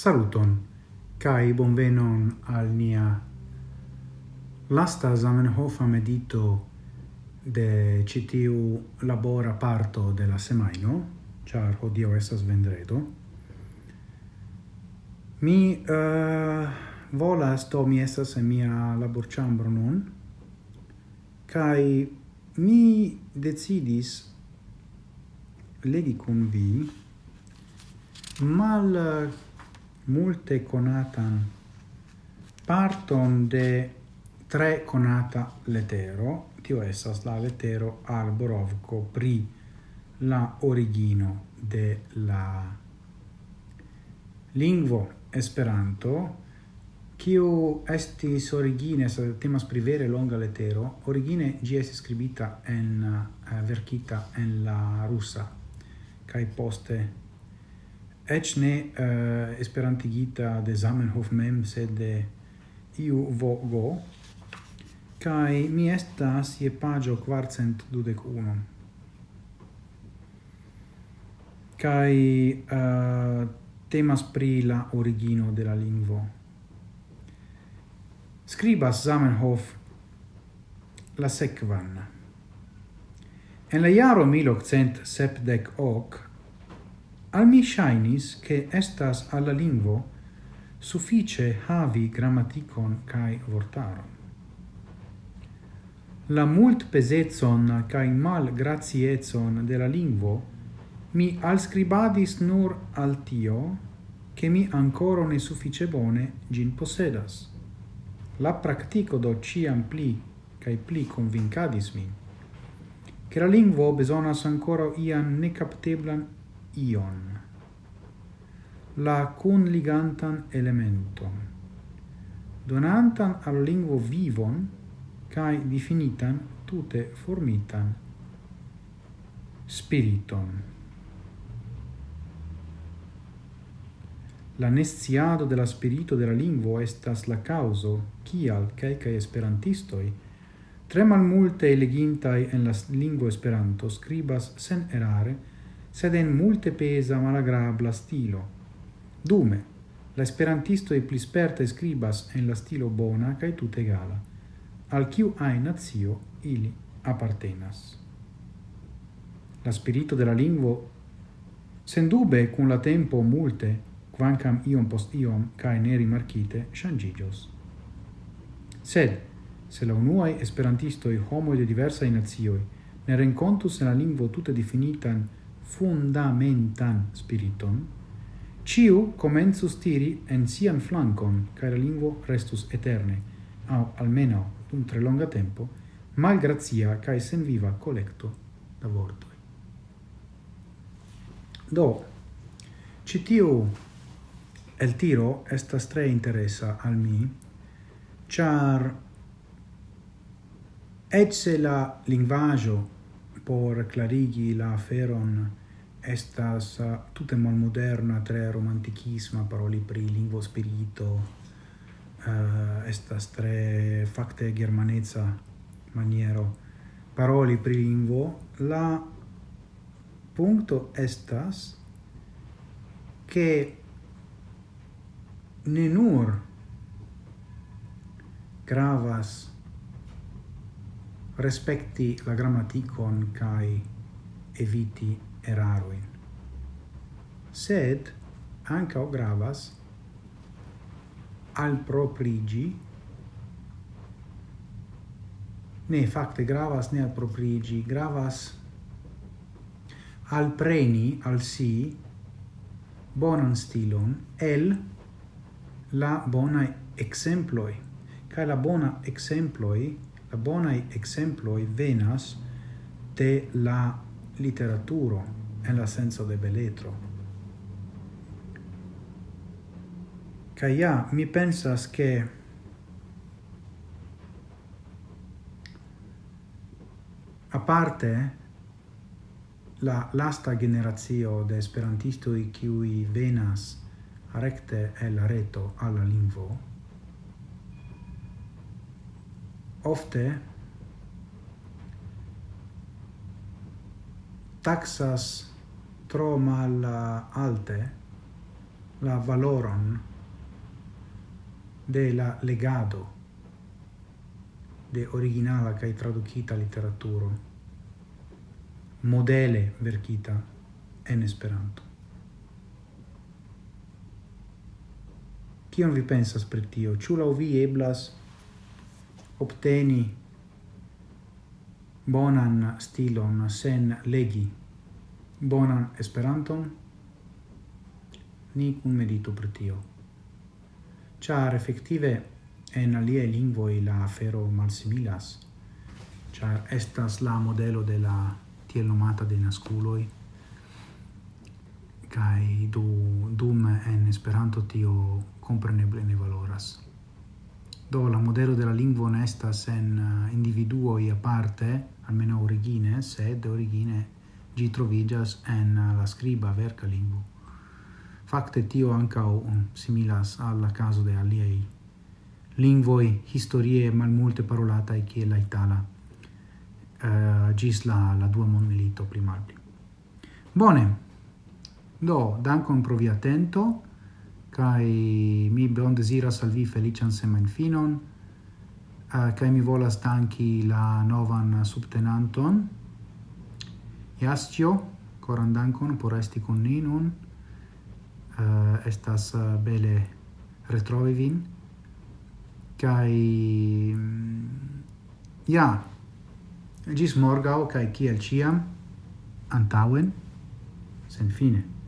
Saluton, kai bonvenon al nia lasta Zamenhof medito de citiu labora parto de la semaino, char hodio esas vendredo. Mi uh, volas, to mi esas en mia laborchambro nun, kai mi decidis legi cum vi mal multe conatan parton de tre conata letero, tio esas la letero alborovco pri la origino de la lingvo Esperanto, kiu estis origine, sa temas pri vere longa letero, origine gi es scribita en, uh, verkita en la russa kai poste ec ne uh, esperantigita de Zamenhof mem, sed de iu vogo, kai mi estas je pagio quarcent dudec unum. Uh, temas pri la origino de la lingvo. Scribas Zamenhof la sequan. En la iaro 1878 Al mi shainis che estas alla lingvo suffice havi grammaticon kai vortaron. La mult pesetson kai mal graziezon de la lingvo mi alscribadis nur al tio che mi ancora ne suffice bone gin possedas. La practico do ciam pli kai pli convincadis min, che la lingvo besonas ancora ian necapteblan ion, la cunligantan elementon, donantan al lingvo vivon cae definitan tute formitan spiriton. La nesciado de la spirito de la lingvo estas la causo kial kelkaj esperantistoi, tre malmulte elegintaj en la lingvo Esperanto scribas sen erare sed en multe pesa malagrabla stilo. Dume, la esperantisto e plisperta scribas en la stilo bona kaj tute egala, al kiu ai nazio ili appartenas. La spirito de la lingvo sendube cun la tempo multe, quancam iom post iom cae ne rimarchite, shangigios. Sed, se la unuae esperantistoi homoi de diversae nazioi ne rencontus en la lingvo tutte definitan fundamentan spiriton, ciu comenzus tiri en sian flancon, cae la lingvo restus eterne, au almeno dum tre longa tempo, malgrazia cae sen viva collecto da vortoi. Do, citiu el tiro estas tre interesa al mi, char ecce la linguaggio por clarigi la feron estas uh, tutemal moderna tre romantichisma paroli pri lingvo spirito, uh, estas tre fakte germanezza maniero. Paroli pri lingvo, la punto estas che ne nur gravas respecti la grammaticon kai eviti eraruin. Sed ancao gravas al proprigi ne facte gravas ne al proprigi gravas al preni al si bonan stilon el la bona exemploi ca la bona exemploi la bona exemploi venas de la literaturo en la senso de beletro. Ca ja, mi pensas che a parte la lasta generazio de esperantisto i qui venas recte el la reto alla lingvo ofte taxas tro mal alte la valoron de la legado de originala kai tradukita literaturo modele verkita en Esperanto. Kion vi pensas pri tio? Ĉu laŭ vi eblas obteni bonan stilon sen legi. Bonan esperanton. Ni kun meditu pri tio. Char effettive en aliaj lingvoj la afero malsimilas char estas la modelo de la tiel nomata de nasculoi kai du dum en Esperanto tio compreneble ne valoras. Do la modelo de la lingvo sen estas individuo individuoj aparte almeno origine, sed origine gi trovigas en uh, la scriba verca lingua. Facte tio ancau um, similas alla caso de aliei lingvoi historie mal multe parolata e che la itala uh, gis la, la dua mon milito malpli. Bone, do, dankon pro via kai mi bon desiras al vi felician semen finon, Ah, kai mi volas danki la novan subtenanton. Jascio, koran dankon por esti kun ni nun. Uh, estas eh, bele retrovi vin. Kaj mm, ja, gis morgau kai kiel ciam antauen sen fine.